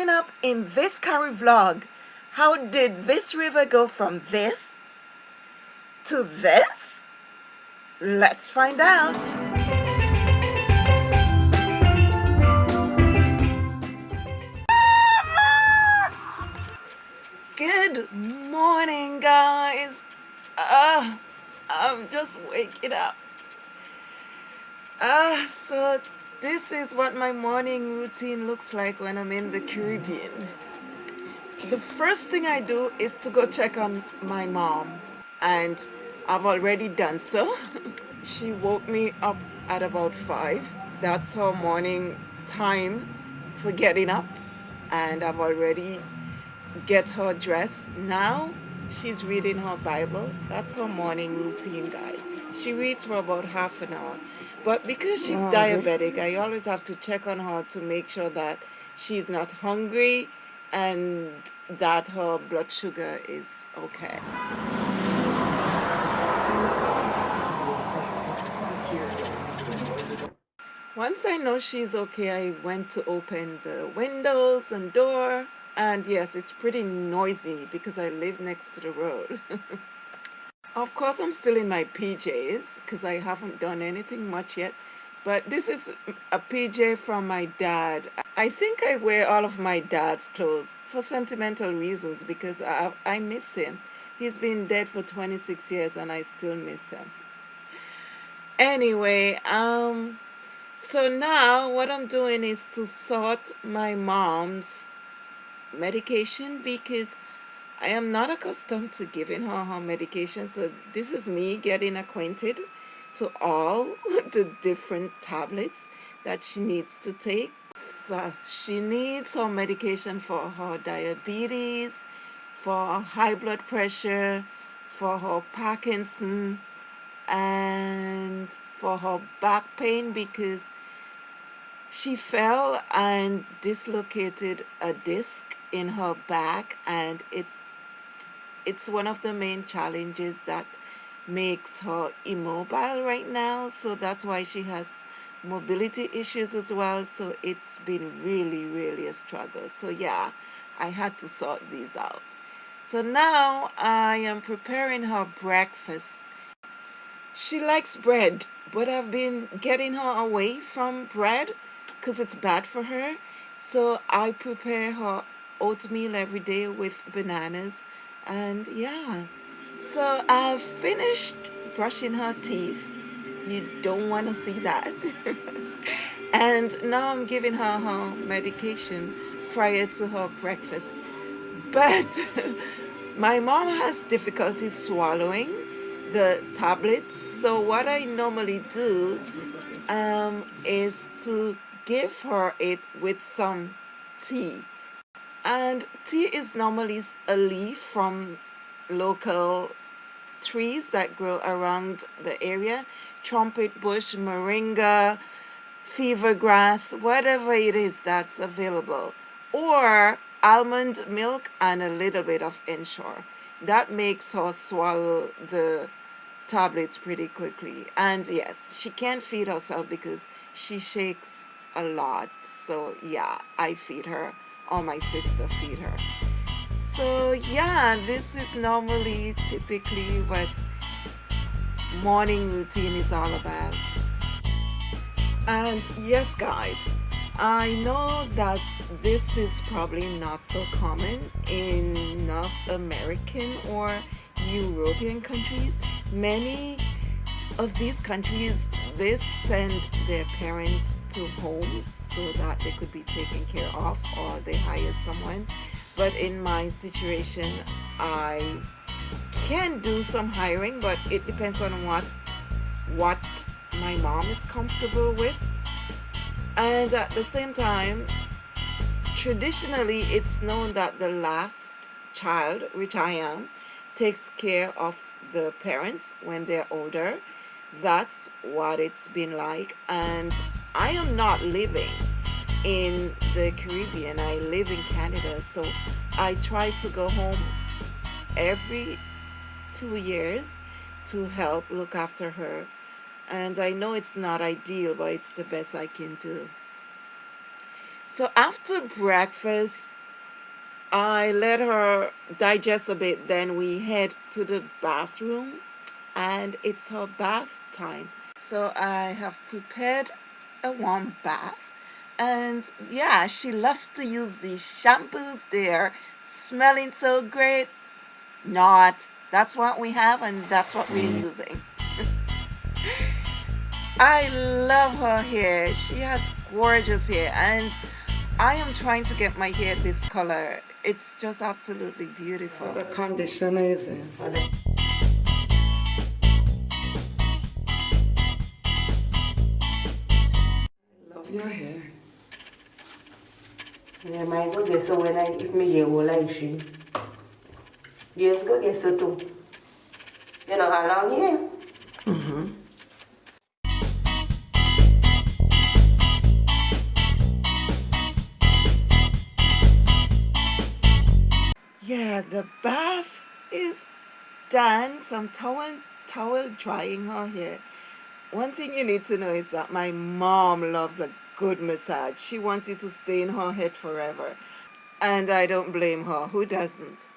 Coming up in this curry vlog, how did this river go from this to this? Let's find out. Good morning guys. Uh, I'm just waking up. Ah, uh, so this is what my morning routine looks like when I'm in the Caribbean. The first thing I do is to go check on my mom and I've already done so. she woke me up at about 5. That's her morning time for getting up and I've already get her dressed. Now she's reading her Bible. That's her morning routine guys. She reads for about half an hour but because she's oh, diabetic, I always have to check on her to make sure that she's not hungry and that her blood sugar is okay. Once I know she's okay, I went to open the windows and door. And yes, it's pretty noisy because I live next to the road. Of course, I'm still in my PJs because I haven't done anything much yet. But this is a PJ from my dad. I think I wear all of my dad's clothes for sentimental reasons because I, I miss him. He's been dead for 26 years and I still miss him. Anyway, um, so now what I'm doing is to sort my mom's medication because I am not accustomed to giving her her medication, so this is me getting acquainted to all the different tablets that she needs to take. So she needs her medication for her diabetes, for high blood pressure, for her Parkinson, and for her back pain because she fell and dislocated a disc in her back and it it's one of the main challenges that makes her immobile right now so that's why she has mobility issues as well so it's been really really a struggle. So yeah I had to sort these out. So now I am preparing her breakfast. She likes bread but I've been getting her away from bread because it's bad for her. So I prepare her oatmeal every day with bananas and yeah. So I've finished brushing her teeth. You don't want to see that. And now I'm giving her her medication prior to her breakfast. But my mom has difficulty swallowing the tablets. So what I normally do um, is to give her it with some tea. And tea is normally a leaf from local trees that grow around the area. Trumpet bush moringa fever grass whatever it is that's available. Or almond milk and a little bit of ensure. That makes her swallow the tablets pretty quickly. And yes she can't feed herself because she shakes a lot. So yeah I feed her. Or my sister feed her. So yeah this is normally typically what morning routine is all about. And yes guys I know that this is probably not so common in North American or European countries. Many of these countries they send their parents to homes so that they could be taken care of or they hire someone. But in my situation I can do some hiring but it depends on what what my mom is comfortable with. And at the same time traditionally it's known that the last child which I am takes care of the parents when they're older that's what it's been like and I am not living in the Caribbean. I live in Canada so I try to go home every two years to help look after her. And I know it's not ideal but it's the best I can do. So after breakfast, I let her digest a bit. Then we head to the bathroom and it's her bath time. So I have prepared a warm bath and yeah, she loves to use these shampoos. They're smelling so great. Not. That's what we have and that's what we're mm. using. I love her hair. She has gorgeous hair and I am trying to get my hair this color. It's just absolutely beautiful. The conditioner is in. Your hair. Yeah, my go get so when I if me get all like she. Yes, go get so too. You know how long here? Mm-hmm. Yeah, the bath is done. Some towel towel drying her hair. One thing you need to know is that my mom loves a good massage. She wants it to stay in her head forever. And I don't blame her. Who doesn't?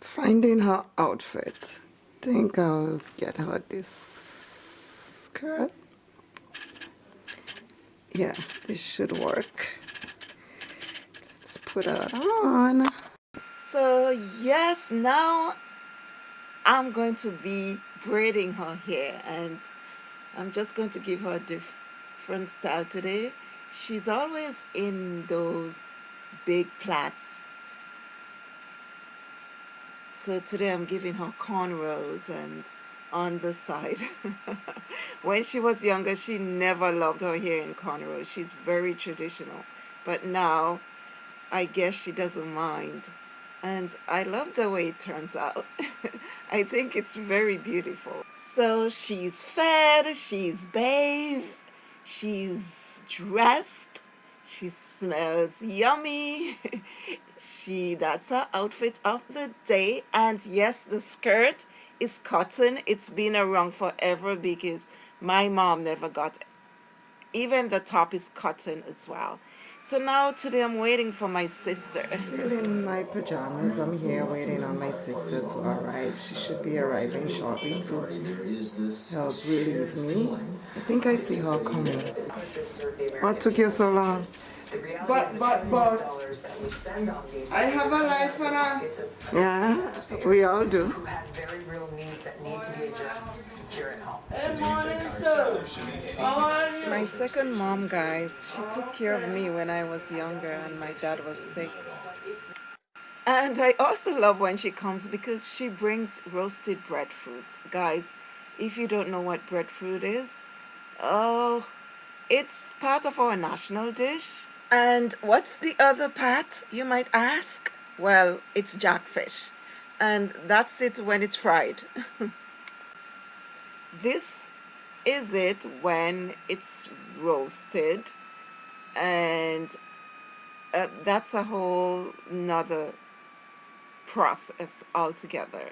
Finding her outfit. Think I'll get her this skirt. Yeah, this should work. Let's put her on. So yes, now I'm going to be braiding her hair and I'm just going to give her a different style today. She's always in those big plaits. So today I'm giving her cornrows and on the side. when she was younger, she never loved her hair in cornrows. She's very traditional. But now, I guess she doesn't mind. And I love the way it turns out. I think it's very beautiful. So she's fed, she's bathed, she's dressed, she smells yummy. she that's her outfit of the day. And yes, the skirt is cotton. It's been around forever because my mom never got even the top is cotton as well. So now today I'm waiting for my sister. Still in my pajamas. I'm here waiting on my sister to arrive. She should be arriving shortly to help relieve me. I think I see her coming. What took you so long? But, but, but, that we spend on these I have a life for that. Yeah, we all do. who have very real needs that need to be addressed here at home. Good morning, sir. How are you? My second mom, guys, she took care of me when I was younger and my dad was sick. And I also love when she comes because she brings roasted breadfruit. Guys, if you don't know what breadfruit is, oh, it's part of our national dish. And what's the other part, you might ask? Well, it's jackfish. And that's it when it's fried. this is it when it's roasted. And uh, that's a whole nother process altogether.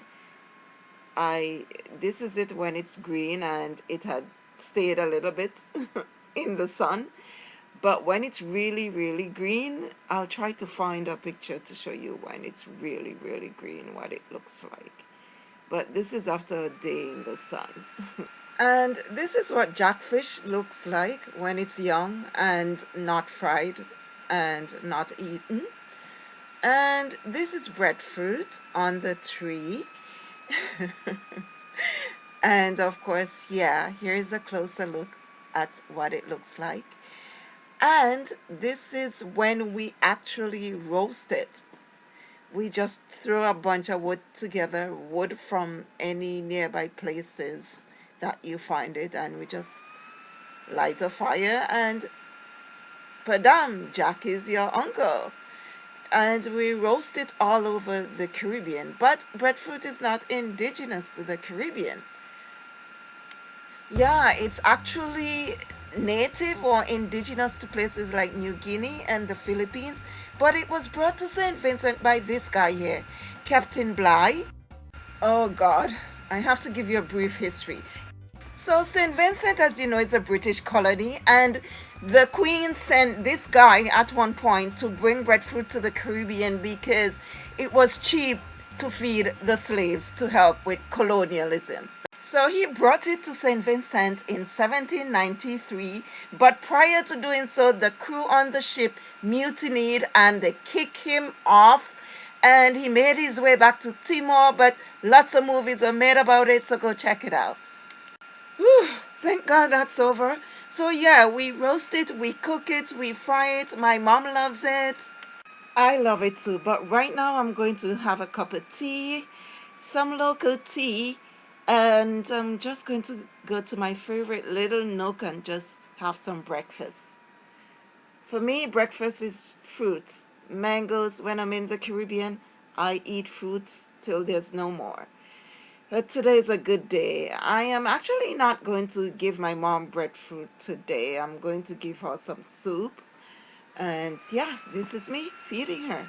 I this is it when it's green and it had stayed a little bit in the sun but when it's really really green I'll try to find a picture to show you when it's really really green what it looks like. But this is after a day in the sun. And this is what jackfish looks like when it's young and not fried and not eaten. And this is breadfruit on the tree. And of course yeah here is a closer look at what it looks like and this is when we actually roast it. We just throw a bunch of wood together wood from any nearby places that you find it and we just light a fire and padam jack is your uncle. And we roast it all over the Caribbean. But breadfruit is not indigenous to the Caribbean. Yeah it's actually native or indigenous to places like New Guinea and the Philippines, but it was brought to St. Vincent by this guy here, Captain Bligh. Oh God, I have to give you a brief history. So St. Vincent, as you know, is a British colony and the Queen sent this guy at one point to bring breadfruit to the Caribbean because it was cheap to feed the slaves to help with colonialism. So he brought it to St. Vincent in 1793, but prior to doing so, the crew on the ship mutinied and they kicked him off and he made his way back to Timor, but lots of movies are made about it, so go check it out. Whew, thank God that's over. So yeah, we roast it, we cook it, we fry it. My mom loves it. I love it too. But right now I'm going to have a cup of tea, some local tea, and I'm just going to go to my favorite little nook and just have some breakfast. For me, breakfast is fruits. Mangoes, when I'm in the Caribbean, I eat fruits till there's no more. But today is a good day. I am actually not going to give my mom breadfruit today. I'm going to give her some soup. And yeah, this is me feeding her.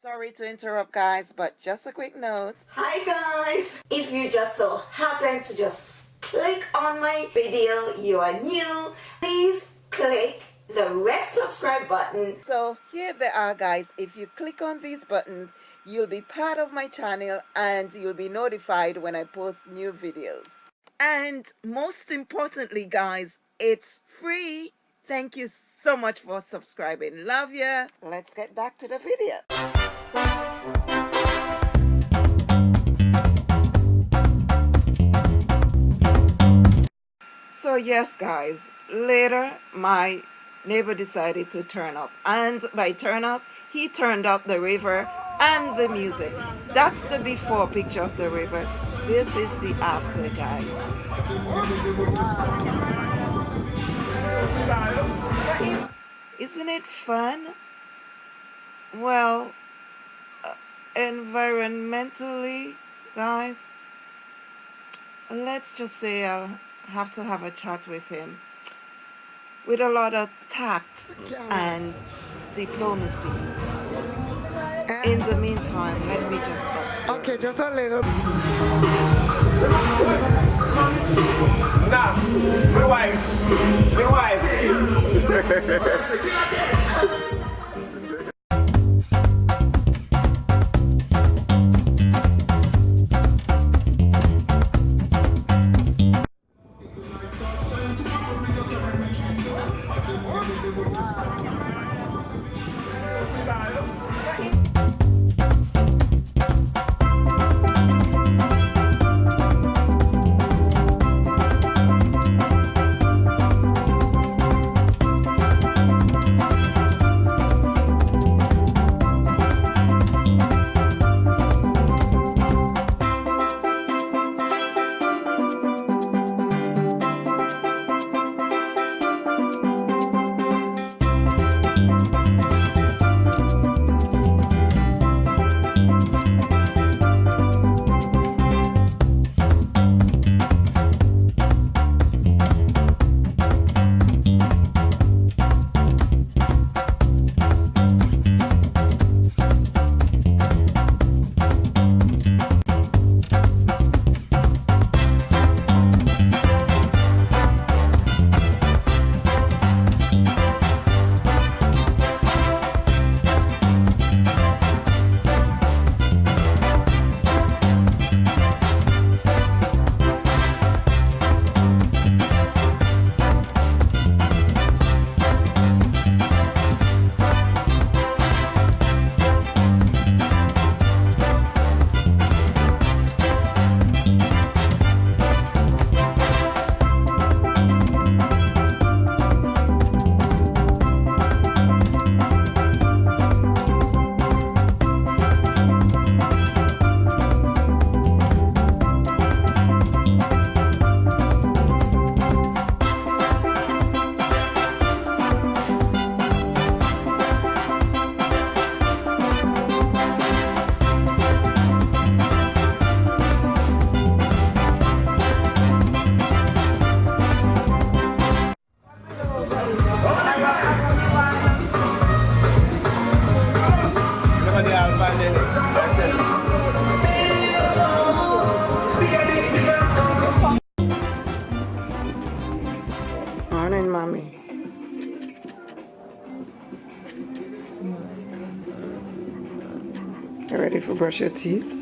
Sorry to interrupt guys, but just a quick note. Hi guys! If you just so happen to just click on my video, you are new, please click the red subscribe button. So here they are guys. If you click on these buttons, you'll be part of my channel and you'll be notified when I post new videos. And most importantly guys, it's free. Thank you so much for subscribing. Love ya. Let's get back to the video. So yes guys, later my neighbor decided to turn up and by turn up he turned up the river and the music. That's the before picture of the river. This is the after guys. Isn't it fun? Well uh, environmentally guys let's just say I'll have to have a chat with him. With a lot of tact and diplomacy. In the meantime, let me just observe. Okay, just a little. Nah, my wife. brush your teeth?